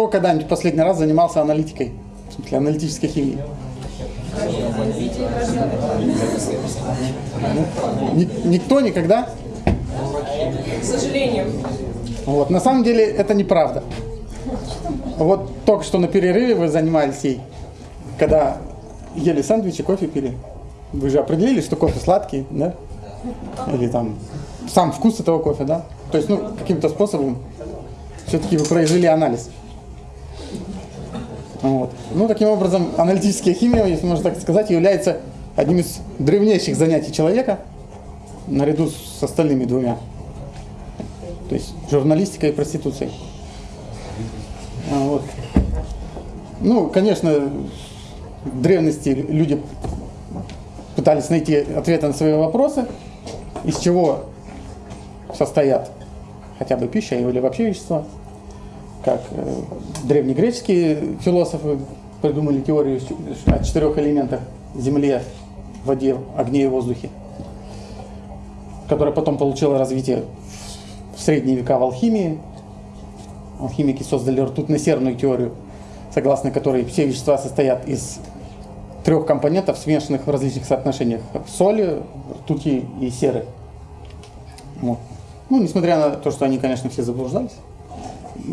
кто когда-нибудь последний раз занимался аналитикой? В смысле, аналитической химией? Никто никогда? К сожалению. Вот. На самом деле это неправда. Вот только что на перерыве вы занимались ей, когда ели сэндвичи, кофе пили. Вы же определили, что кофе сладкий, да? Или там сам вкус этого кофе, да? То есть, ну, каким-то способом все-таки вы произвели анализ. Вот. Ну, таким образом, аналитическая химия, если можно так сказать, является одним из древнейших занятий человека, наряду с остальными двумя. То есть журналистика и проституцией. А, вот. Ну, конечно, в древности люди пытались найти ответы на свои вопросы, из чего состоят хотя бы пища или вообще вещества. Как э, древнегреческие философы придумали теорию о четырех элементах – земле, воде, огне и воздухе, которая потом получила развитие в средние века в алхимии. Алхимики создали ртутно-серную теорию, согласно которой все вещества состоят из трех компонентов, смешанных в различных соотношениях соли, ртути и серы. Вот. Ну, несмотря на то, что они, конечно, все заблуждались,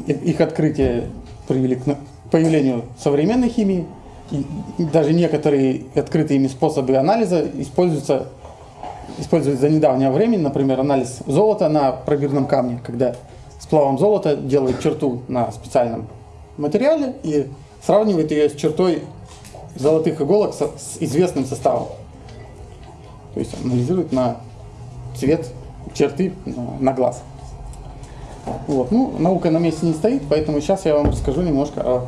их открытия привели к появлению современной химии, и даже некоторые открытые ими способы анализа используются используют за недавнее время, например, анализ золота на пробирном камне, когда сплавом золота делают черту на специальном материале и сравнивают ее с чертой золотых иголок с, с известным составом. То есть анализируют на цвет черты на глаз. Вот. Ну, наука на месте не стоит, поэтому сейчас я вам расскажу немножко о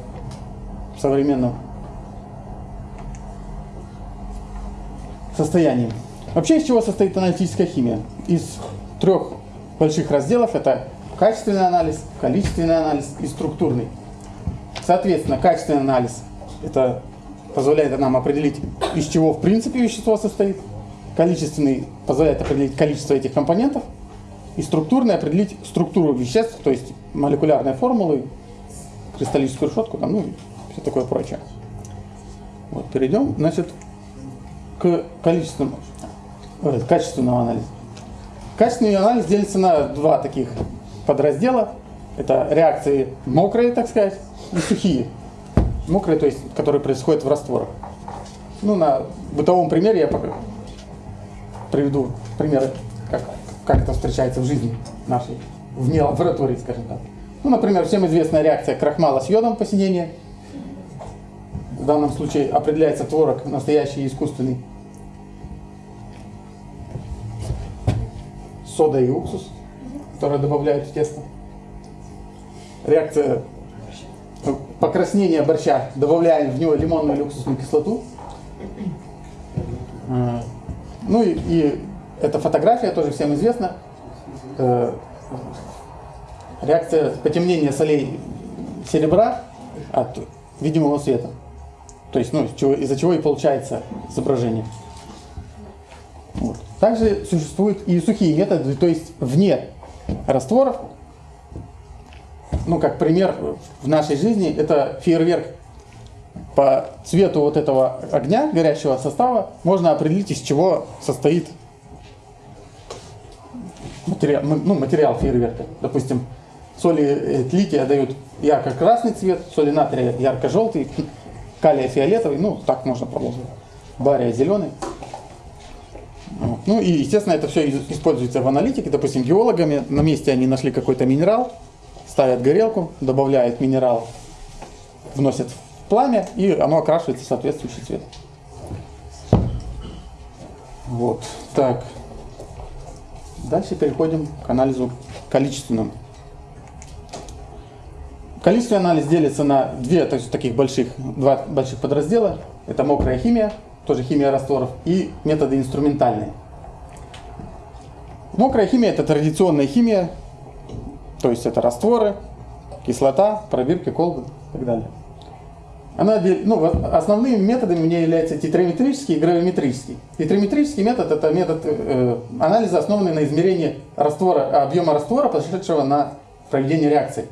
современном состоянии. Вообще из чего состоит аналитическая химия? Из трех больших разделов это качественный анализ, количественный анализ и структурный. Соответственно, качественный анализ это позволяет нам определить, из чего в принципе вещество состоит. Количественный позволяет определить количество этих компонентов. И структурный определить структуру веществ, то есть молекулярные формулы, кристаллическую решетку, там, ну все такое прочее. Вот, перейдем, значит, к количественному э, качественного анализа. Качественный анализ делится на два таких подраздела. Это реакции мокрые, так сказать, и сухие. Мокрые, то есть, которые происходят в растворах. Ну, на бытовом примере я приведу примеры, как, как это встречается в жизни нашей, вне лаборатории, скажем так. Ну, например, всем известная реакция крахмала с йодом посинения. В данном случае определяется творог настоящий и искусственный. сода и уксус, которые добавляют в тесто. Реакция покраснения борща, добавляем в него лимонную или уксусную кислоту. Ну и, и эта фотография тоже всем известна. Э, реакция потемнения солей серебра от видимого света. То есть, ну, из-за чего и получается изображение. Вот. Также существуют и сухие методы, то есть вне растворов. Ну, как пример в нашей жизни, это фейерверк. По цвету вот этого огня, горящего состава, можно определить, из чего состоит материал, ну, материал фейерверка. Допустим, соли тлития дают ярко-красный цвет, соли натрия ярко-желтый, калия фиолетовый, ну, так можно продолжить. Бария зеленый. Ну и, естественно, это все используется в аналитике. Допустим, геологами на месте они нашли какой-то минерал, ставят горелку, добавляют минерал, вносят в пламя, и оно окрашивается в соответствующий цвет. Вот, так. Дальше переходим к анализу количественному. Количественный анализ делится на две то есть, таких больших, два больших подраздела. Это мокрая химия, тоже химия растворов, и методы инструментальные. Мокрая химия – это традиционная химия, то есть это растворы, кислота, пробирки, колбы и так далее. Она, ну, основными методами у нее являются тетраметрический и гравиметрический. Тетраметрический метод – это метод э, анализа, основанный на измерении раствора, объема раствора, пошедшего на проведение реакции.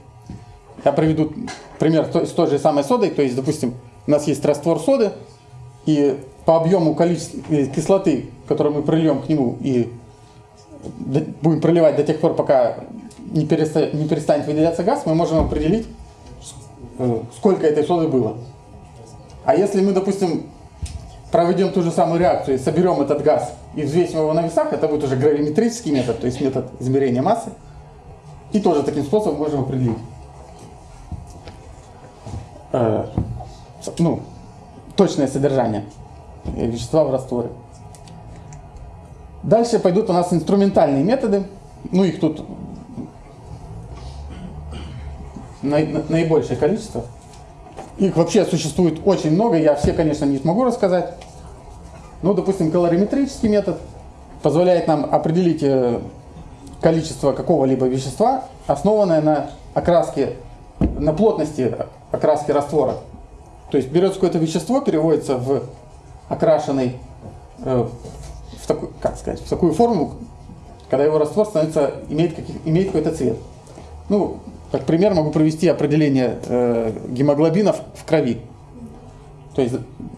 Я приведу пример с той- же самой содой. То есть, допустим, у нас есть раствор соды, и по объему количества э, кислоты, которую мы прольем к нему, и будем проливать до тех пор, пока не, переста- не перестанет выделяться газ, мы можем определить, э, сколько этой соды было. А если мы, допустим, проведем ту же самую реакцию и соберем этот газ и взвесим его на весах, это будет уже гравиметрический метод, то есть метод измерения массы. И тоже таким способом можем определить э, ну, точное содержание вещества в растворе. Дальше пойдут у нас инструментальные методы. Ну, их тут на- на- наибольшее количество. Их вообще существует очень много, я все, конечно, не смогу рассказать. Ну, допустим, калориметрический метод позволяет нам определить э, количество какого-либо вещества, основанное на окраске, на плотности окраски раствора. То есть берется какое-то вещество, переводится в окрашенный, э, в такую, как сказать, в такую форму, когда его раствор становится, имеет, каких- имеет какой-то цвет. Ну, как пример могу привести определение э, гемоглобинов в крови. То есть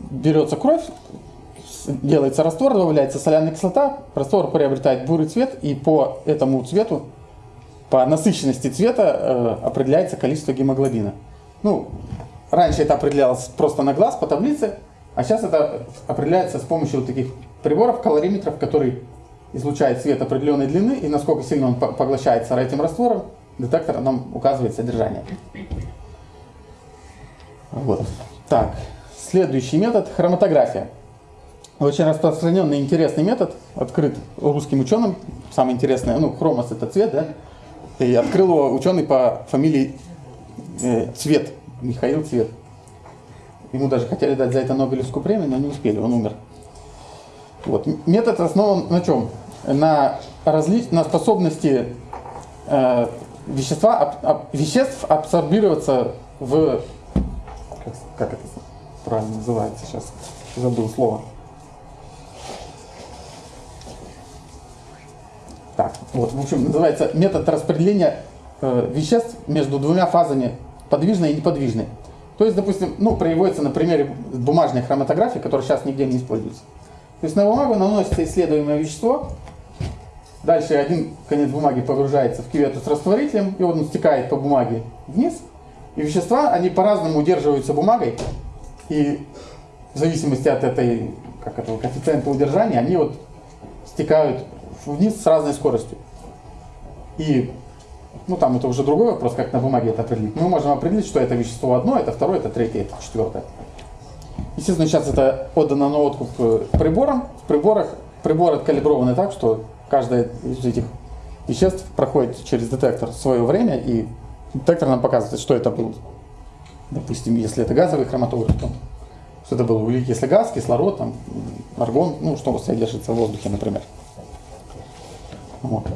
берется кровь, делается раствор, добавляется соляная кислота, раствор приобретает бурый цвет, и по этому цвету, по насыщенности цвета э, определяется количество гемоглобина. Ну, раньше это определялось просто на глаз по таблице, а сейчас это определяется с помощью вот таких приборов, калориметров, которые излучает свет определенной длины, и насколько сильно он по- поглощается этим раствором, детектор нам указывает содержание. Вот. Так, следующий метод – хроматография. Очень распространенный интересный метод, открыт русским ученым. Самое интересное, ну, хромос – это цвет, да? И открыл его ученый по фамилии э, Цвет, Михаил Цвет. Ему даже хотели дать за это Нобелевскую премию, но не успели, он умер. Вот. Метод основан на чем? На, разли... на способности э, вещества, аб- аб- веществ абсорбироваться в... Как, как это правильно называется сейчас? Забыл слово. Так, вот, в общем, называется метод распределения э, веществ между двумя фазами подвижной и неподвижной. То есть, допустим, ну, приводится на примере бумажной хроматографии, которая сейчас нигде не используется. То есть на бумагу наносится исследуемое вещество, дальше один конец бумаги погружается в кювету с растворителем, и он стекает по бумаге вниз, и вещества, они по-разному удерживаются бумагой, и в зависимости от этой, как этого коэффициента удержания, они вот стекают вниз с разной скоростью. И, ну там это уже другой вопрос, как на бумаге это определить. Мы можем определить, что это вещество одно, это второе, это третье, это четвертое. Естественно, сейчас это отдано на откуп э, приборам. В приборах приборы откалиброваны так, что каждое из этих веществ проходит через детектор свое время, и детектор нам показывает, что это был. Допустим, если это газовый хроматограф, то что это был углекислый газ, кислород, там, аргон, ну, что содержится в воздухе, например. Вот.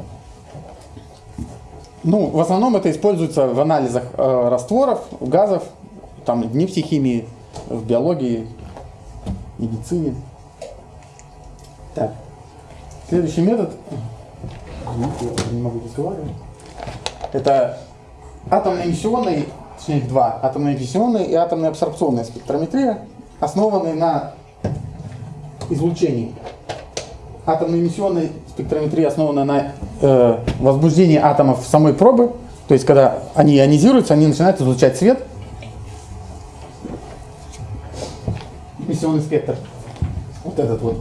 Ну, в основном это используется в анализах э, растворов, газов, там, в нефтехимии, в биологии, медицине. Так. Следующий метод. Я не могу разговаривать. Это атомно-эмиссионный, точнее их два, атомно-эмиссионная и атомно-абсорбционная спектрометрия, основанные на излучении. Атомно-эмиссионная спектрометрия основана на э, возбуждении атомов самой пробы, то есть когда они ионизируются, они начинают излучать свет. Эмиссионный спектр. Вот этот вот.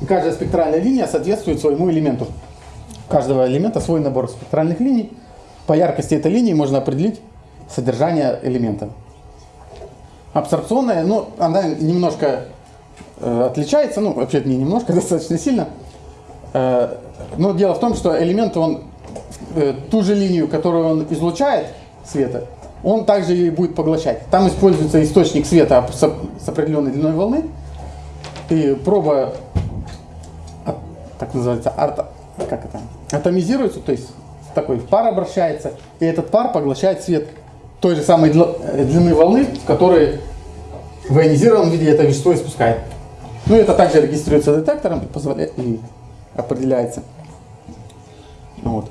И каждая спектральная линия соответствует своему элементу. У каждого элемента свой набор спектральных линий. По яркости этой линии можно определить содержание элемента. Абсорбционная, ну, она немножко э, отличается, ну, вообще не немножко, достаточно сильно. Э, но дело в том, что элемент, он э, ту же линию, которую он излучает света, он также и будет поглощать. Там используется источник света с, определенной длиной волны, и проба, так называется, арта, как это, атомизируется, то есть такой пар обращается, и этот пар поглощает свет той же самой э, длины волны, в которой в ионизированном виде это вещество испускает. Ну, это также регистрируется детектором и, позволяет, и определяется. Вот.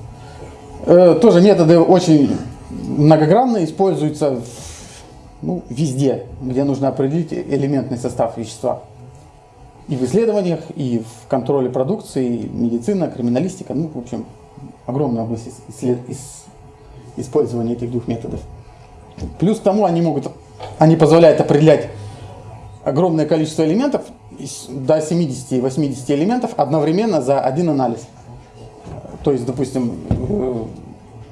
Э, тоже методы очень многогранно используется ну, везде, где нужно определить элементный состав вещества. И в исследованиях, и в контроле продукции, медицина, криминалистика, ну, в общем, огромная область исслед... использования этих двух методов. Плюс к тому они могут, они позволяют определять огромное количество элементов, до 70 и 80 элементов одновременно за один анализ. То есть, допустим, э,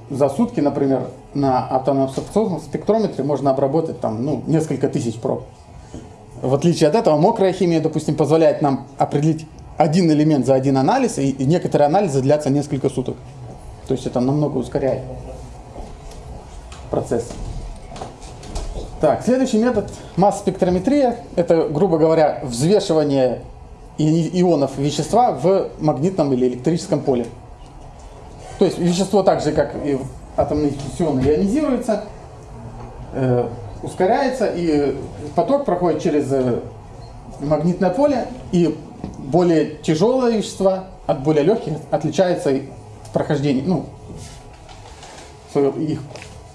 за сутки, например, на атомном спектрометре можно обработать там, ну, несколько тысяч проб. В отличие от этого, мокрая химия, допустим, позволяет нам определить один элемент за один анализ, и некоторые анализы длятся несколько суток. То есть это намного ускоряет процесс. Так, следующий метод масс-спектрометрия. Это, грубо говоря, взвешивание ионов вещества в магнитном или электрическом поле. То есть вещество так же, как и атомные фюзионы, ионизируется, э, ускоряется, и поток проходит через э, магнитное поле, и более тяжелые вещества от более легких отличаются в прохождении, ну, их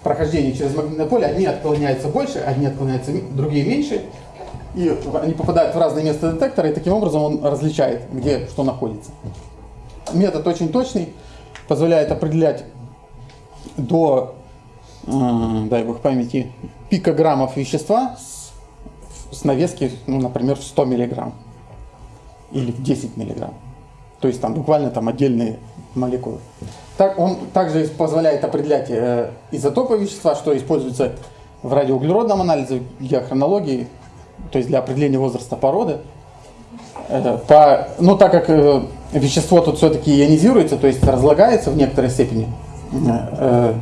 прохождение через магнитное поле, одни отклоняются больше, одни отклоняются, другие меньше, и они попадают в разные места детектора, и таким образом он различает, где что находится. Метод очень точный, позволяет определять до, дай бог памяти, пикограммов вещества с, с навески, ну, например, в 100 миллиграмм или в 10 миллиграмм. То есть там буквально там отдельные молекулы. Так, он также позволяет определять э, изотопы вещества, что используется в радиоуглеродном анализе, геохронологии, то есть для определения возраста породы. Э, по, ну, так как э, вещество тут все-таки ионизируется, то есть разлагается в некоторой степени, э,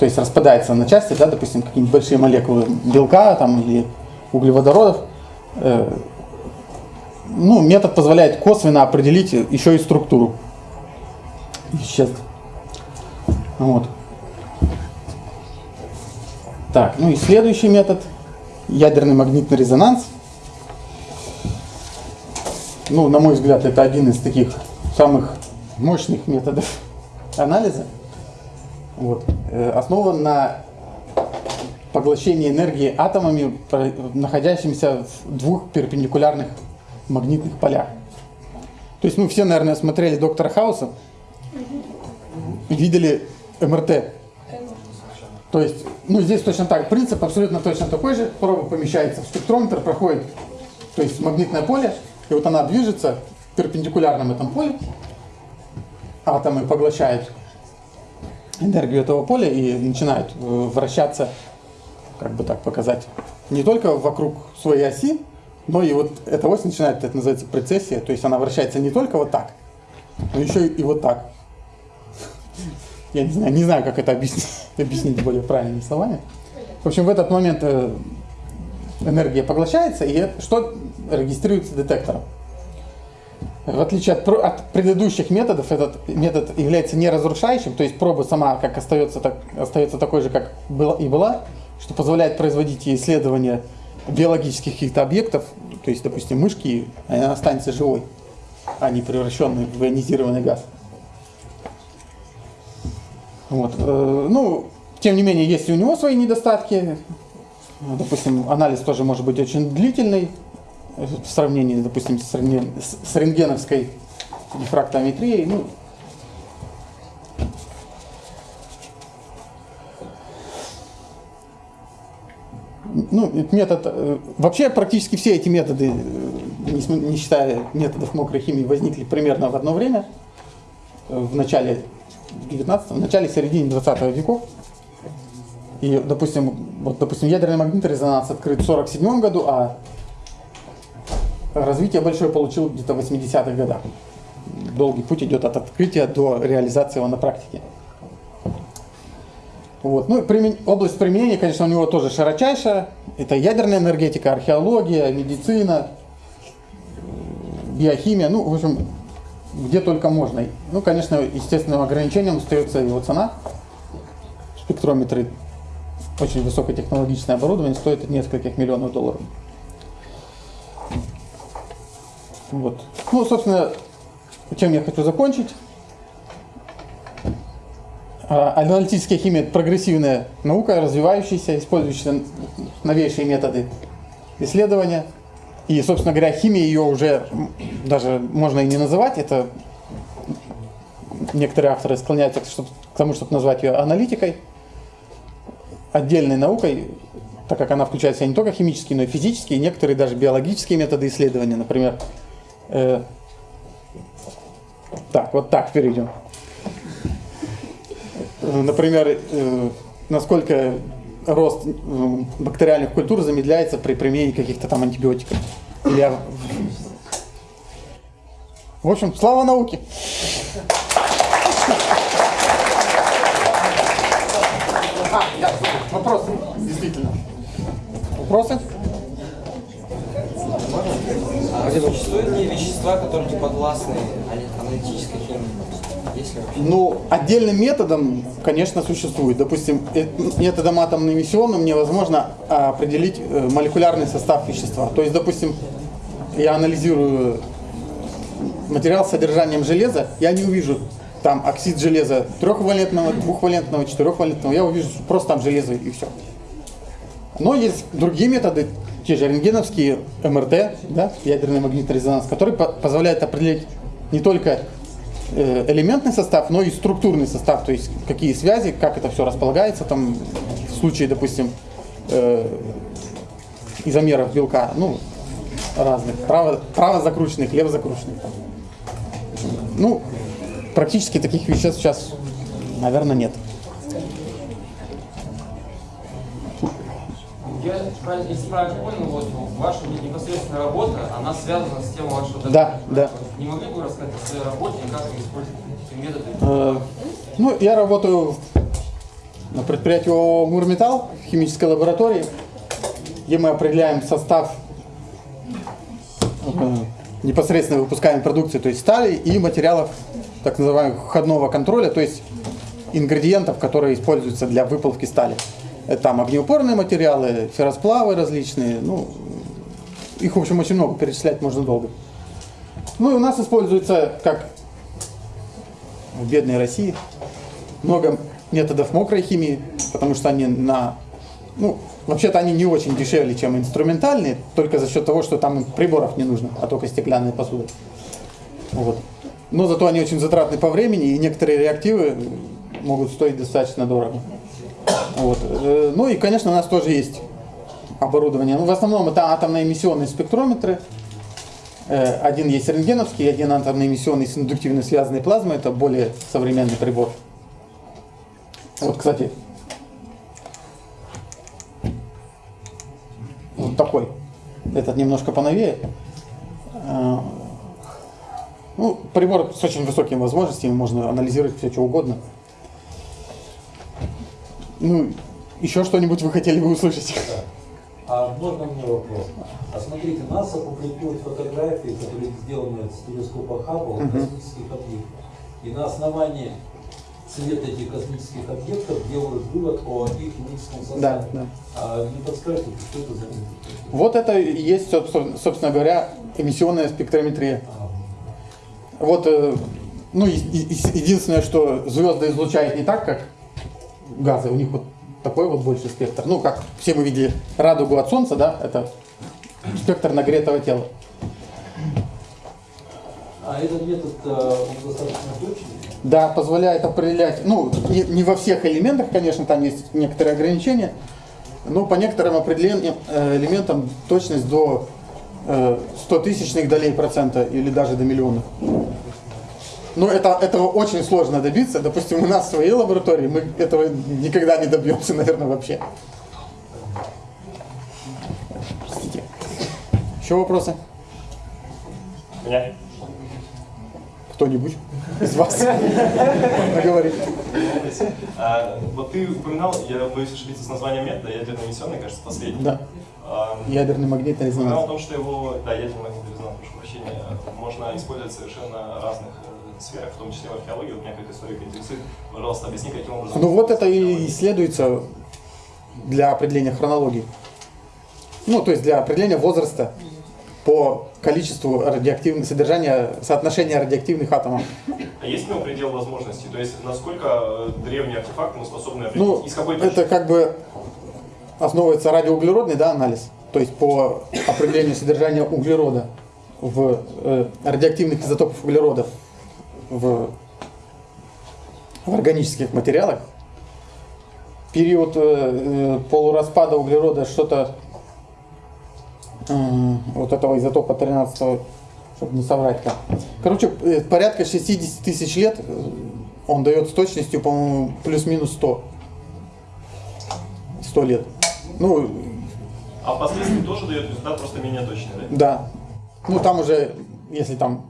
то есть распадается на части, да, допустим, какие-нибудь большие молекулы белка там, или углеводородов, э, ну, метод позволяет косвенно определить еще и структуру веществ. Вот. Так, ну и следующий метод – ядерный магнитный резонанс. Ну, на мой взгляд, это один из таких самых мощных методов анализа. Вот. Э, основан на поглощении энергии атомами, находящимися в двух перпендикулярных магнитных полях. То есть, ну, все, наверное, смотрели «Доктора Хауса», видели МРТ. То есть, ну, здесь точно так, принцип абсолютно точно такой же. Проба помещается в спектрометр, проходит, то есть магнитное поле, и вот она движется в перпендикулярном этом поле. Атомы поглощают энергию этого поля и начинают э, вращаться, как бы так показать, не только вокруг своей оси, но и вот эта ось начинает, это называется прецессия, то есть она вращается не только вот так, но еще и вот так. Я не знаю, не знаю, как это объяснить, объяснить более правильными словами. В общем, в этот момент э, энергия поглощается, и что регистрируется детектором. В отличие от, от предыдущих методов, этот метод является неразрушающим, то есть проба сама как остается, так, остается такой же, как была и была, что позволяет производить исследования биологических каких-то объектов, то есть, допустим, мышки, она останется живой, а не превращенной в ионизированный газ. Вот. Э, ну, тем не менее, есть и у него свои недостатки. Допустим, анализ тоже может быть очень длительный в сравнении, допустим, с, рентген, с рентгеновской дифрактометрией. Ну, ну, метод, э, вообще практически все эти методы, э, не считая методов мокрой химии, возникли примерно в одно время, в начале 19 в начале середине 20 веков. И, допустим, вот, допустим, ядерный магнитный резонанс открыт в 47 году, а развитие большое получил где-то в 80-х годах. Долгий путь идет от открытия до реализации его на практике. Вот. Ну, примен... Область применения, конечно, у него тоже широчайшая. Это ядерная энергетика, археология, медицина, биохимия. Ну, в общем, где только можно. Ну, конечно, естественным ограничением остается его цена. Спектрометры, очень высокотехнологичное оборудование, стоит нескольких миллионов долларов. Вот. Ну, собственно, чем я хочу закончить. А, Аналитическая химия – это прогрессивная наука, развивающаяся, использующая новейшие методы исследования. И, собственно говоря, химия ее уже даже можно и не называть. Это некоторые авторы склоняются к, тому, чтобы назвать ее аналитикой, отдельной наукой, так как она включает в себя не только химические, но и физические, некоторые даже биологические методы исследования. Например, э, так, вот так перейдем. Э, Например, э, насколько рост э, бактериальных культур замедляется при применении каких-то там антибиотиков. Или, в общем, слава науке! А, да, вопросы, действительно. Вопросы? А существуют ли вещества, которые не подвластны аналитической химии? Ну, отдельным методом, конечно, существует. Допустим, э, методом атомно-эмиссионным невозможно а, определить э, молекулярный состав вещества. То есть, допустим, я анализирую материал с содержанием железа, я не увижу там оксид железа трехвалентного, двухвалентного, четырехвалентного, я увижу просто там железо и все. Но есть другие методы, те же рентгеновские МРТ, да, ядерный магнитный резонанс, который по- позволяет определить не только э, элементный состав, но и структурный состав, то есть какие связи, как это все располагается, там в случае, допустим, э, изомеров белка, ну, разных, право, право закрученных, лево закрученных. Ну, практически таких веществ сейчас, наверное, нет. Я, если правильно понял, вот ваша непосредственная работа, она связана с тем вашего Да, да. Не могли бы вы рассказать о своей работе и как вы используете эти методы? Э, Ну, я работаю на предприятии ООО «Мурметалл» в химической лаборатории, где мы определяем состав э, непосредственно выпускаемой продукции, то есть стали и материалов так называемого входного контроля, то есть ингредиентов, которые используются для выплавки стали. Это там огнеупорные материалы, ферросплавы различные, ну, их, в общем, очень много, перечислять можно долго. Ну и у нас используется, как в бедной России, много методов мокрой химии, потому что они на... Ну, вообще-то они не очень дешевле, чем инструментальные, только за счет того, что там приборов не нужно, а только стеклянная посуда. Вот. Но зато они очень затратны по времени, и некоторые реактивы могут стоить достаточно дорого. Вот. Э, Ну и, конечно, у нас тоже есть оборудование. Ну, в основном это атомно-эмиссионные спектрометры. Э, Один есть рентгеновский, один атомно-эмиссионный с индуктивно связанной плазмой. Это более современный прибор. Вот, кстати. Вот такой. Этот немножко поновее. Э, Ну, прибор с очень высокими возможностями, можно анализировать все, что угодно. Ну, еще что-нибудь вы хотели бы услышать? А можно мне вопрос? А смотрите, НАСА публикует фотографии, которые сделаны с телескопа Хаббл космических объектов. И на основании цвета этих космических объектов делают вывод о их химическом составе. Да, да. А не подскажете, что это за? Вот это и есть, собственно говоря, эмиссионная спектрометрия. Вот, э, ну, единственное, что звезды излучают не так, как газы, у них вот такой вот больше спектр. Ну, как все мы видели радугу от Солнца, да, это спектр нагретого тела. А этот метод, э, он достаточно точный? Да, позволяет определять, ну, не, не во всех элементах, конечно, там есть некоторые ограничения, но по некоторым определенным э, элементам точность до э, 100 тысячных долей процента или даже до миллионов. Но это, этого очень сложно добиться. Допустим, у нас в своей лаборатории мы этого никогда не добьемся, наверное, вообще. Простите. Еще вопросы? Меня? Кто-нибудь из вас? Наговорит. А, вот ты упоминал, я боюсь ошибиться с названием метода, ядерный эмиссионный, кажется, последний. Да. А, Ядерный магнитный упоминал о резонанс. том, что его, да, ядерный магнитный резонанс, прошу прощения, можно использовать совершенно разных э, сферах, в том числе в археологии. Вот меня как историк интересует. Пожалуйста, объясни, каким образом... Ну вот это и исследуется для определения хронологии. Ну, то есть для определения возраста по количеству радиоактивных содержания, соотношения радиоактивных атомов. А есть ли предел возможностей? То есть насколько э, древний артефакт мы способны определить? Ну, Из какой это как бы основывается радиоуглеродный да, анализ, то есть по определению содержания углерода в э, радиоактивных изотопов углерода в, в органических материалах. Период э, э, полураспада углерода что-то э, вот этого изотопа 13 чтобы не соврать там. Короче, э, порядка 60 тысяч лет э, он дает с точностью, по-моему, плюс-минус 100. 100 лет. Ну, А впоследствии тоже дает результат просто менее точный, да? да. Ну, там уже, если там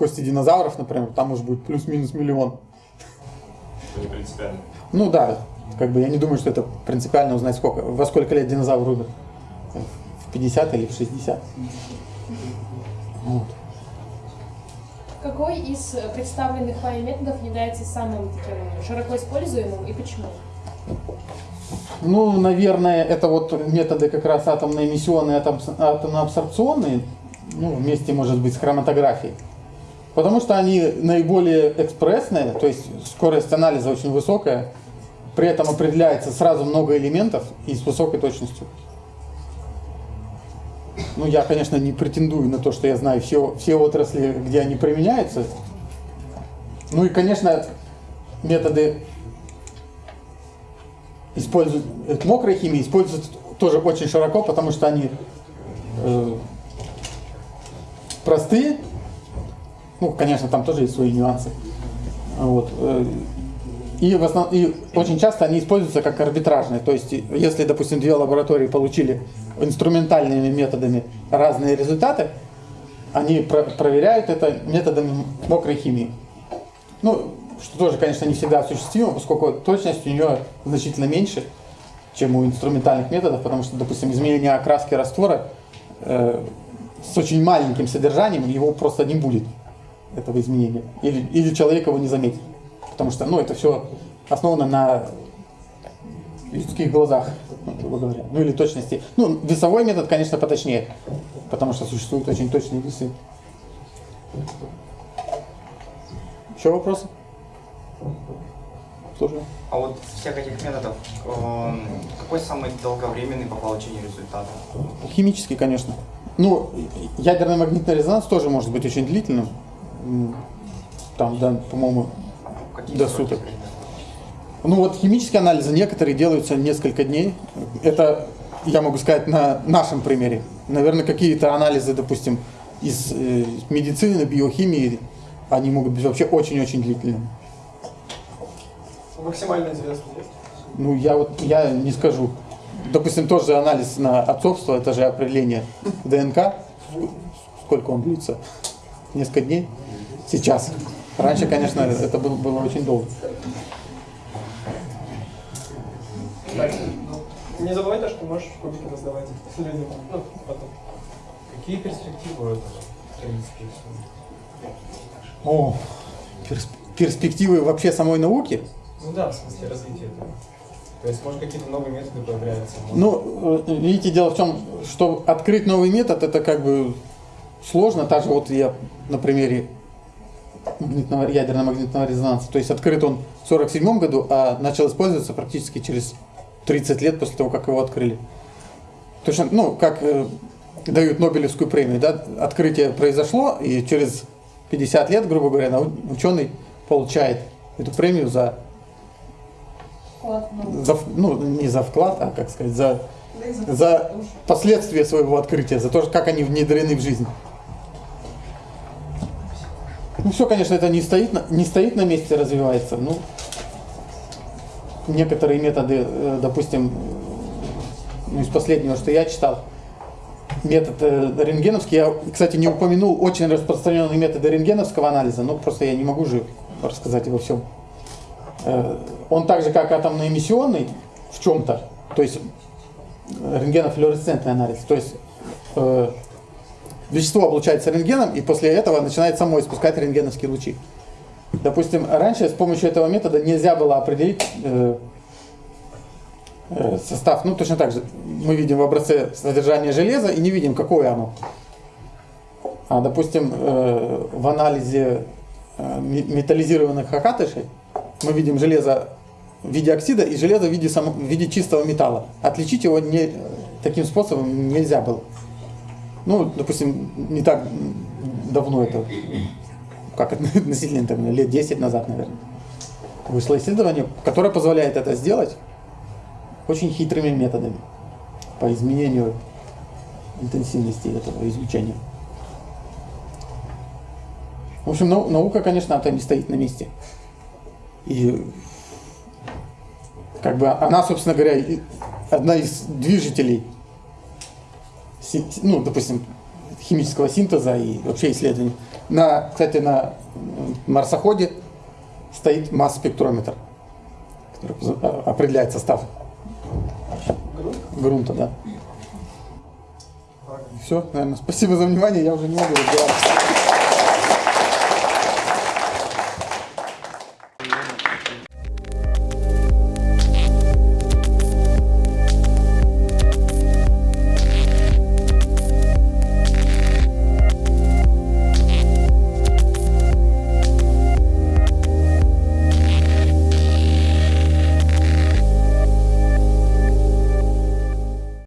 кости динозавров, например, там уже будет плюс-минус миллион. Это не принципиально. Ну да, как бы я не думаю, что это принципиально узнать, сколько, во сколько лет динозавр умер. В 50 или в 60. Вот. Какой из представленных вами методов является самым таким широко используемым и почему? Ну, наверное, это вот методы как раз атомно-эмиссионные, атом- атомно-абсорбционные, ну, вместе, может быть, с хроматографией. Потому что они наиболее экспрессные, то есть скорость анализа очень высокая, при этом определяется сразу много элементов и с высокой точностью. Ну, я, конечно, не претендую на то, что я знаю все, все отрасли, где они применяются. Ну и, конечно, методы используют мокрой химии используют тоже очень широко, потому что они э, простые. Ну, конечно, там тоже есть свои нюансы. Вот. э, И, в основ... и очень часто они используются как арбитражные. То есть, если, допустим, две лаборатории получили инструментальными методами разные результаты, они про- проверяют это методами мокрой химии. Ну, что тоже, конечно, не всегда осуществимо, поскольку точность у нее значительно меньше, чем у инструментальных методов, потому что, допустим, изменение окраски раствора э, с очень маленьким содержанием, его просто не будет, этого изменения. Или, или человек его не заметит. Потому что, ну, это все основано на людских глазах, грубо говоря. Ну, или точности. Ну, весовой метод, конечно, поточнее, потому что существуют очень точные весы. Еще вопросы? Слушаю. А вот всех этих методов, эм, какой самый долговременный по получению результата? Химический, конечно. Ну, ядерный магнитный резонанс тоже может быть очень длительным. Там, да, по-моему, До суток. Ну вот химические анализы некоторые делаются несколько дней. Это я могу сказать на нашем примере. Наверное, какие-то анализы, допустим, из э, медицины, биохимии, они могут быть вообще очень-очень длительными. Максимально известный есть. Ну я вот я не скажу. Допустим, тоже анализ на отцовство, это же определение ДНК. Сколько он длится? Несколько дней? Сейчас. Раньше, конечно, это было, было очень долго. Ну, не забывай то, что можешь кубики раздавать людям. Ну, потом. Какие перспективы у этого? принципе, О, перс- перспективы вообще самой науки? Ну да, в смысле развития этого. То есть, может, какие-то новые методы появляются. может- Ну, э, видите, дело в том, что открыть новый метод, это как бы сложно. Та же вот я на примере магнитного, ядерно-магнитного резонанса. То есть открыт он в 1947 году, а начал использоваться практически через 30 лет после того, как его открыли. Точно, ну, как э, дают Нобелевскую премию, да, открытие произошло, и через 50 лет, грубо говоря, ученый получает эту премию за, Вклад науку. за ну, не за вклад, а, как сказать, за за последствия своего открытия, за то, как они внедрены в жизнь. Ну все, конечно, это не стоит на, не стоит на месте, развивается. Ну, некоторые методы, э, допустим, ну, из последнего, что я читал, метод э, рентгеновский, я, кстати, не упомянул очень распространенные методы рентгеновского анализа, но просто я не могу же рассказать обо всем. Э, Он так же, как атомно-эмиссионный в чем-то, то есть рентгенофлуоресцентный анализ. То есть вещество облучается рентгеном, и после этого начинает само испускать рентгеновские лучи. Допустим, раньше с помощью этого метода нельзя было определить э, э, состав. Ну, точно так же. Мы видим в образце содержание железа и не видим, какое оно. А, допустим, э, в анализе э, ме- металлизированных окатышей мы видим железо в виде оксида и железо в виде, само- в виде чистого металла. Отличить его не, таким способом нельзя было. Ну, допустим, не так давно это, как относительно там, лет 10 назад, наверное, вышло исследование, которое позволяет это сделать очень хитрыми методами по изменению интенсивности этого излучения. В общем, нау- наука, конечно, там не стоит на месте. И как бы она, собственно говоря, одна из движителей, ну, допустим, химического синтеза и вообще исследований. На, кстати, на марсоходе стоит масс-спектрометр, который а- определяет состав грунта, да. Все, наверное, спасибо за внимание, я уже не могу разговаривать.